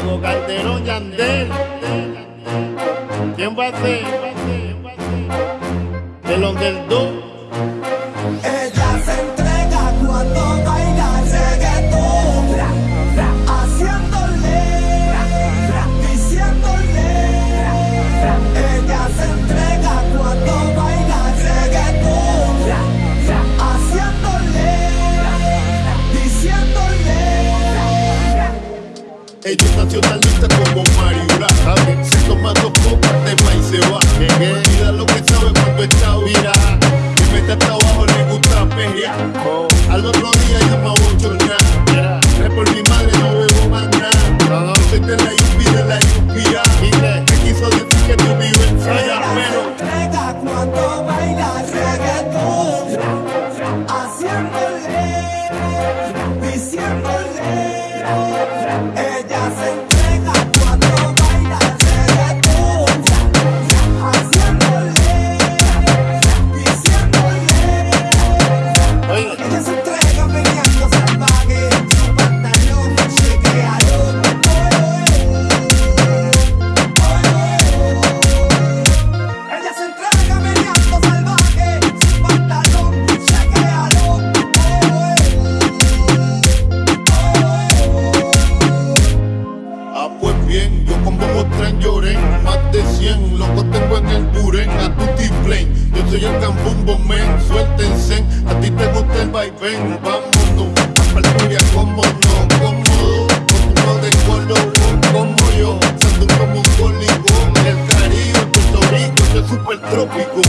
Tengo Calderón Yandel. ¿Quién va a ser? El underdog. Ella es nacionalista como Mario ¿sabe? Se toma dos copas de maíz y se va. Olvida lo que sabe cuando está vira. Y mete hasta abajo, le gusta perrear. Al otro día llama yo con Bobo Tren lloré Más de 100, loco tengo en el Buren A Tutti Flame, yo soy el Cambumbo Men Suéltense, a ti te gusta el vaivén Vámonos, a Palturia, como no, cómodo Con de color, como yo. Sando como un cólico El Caribe, Puerto Rico, yo super trópico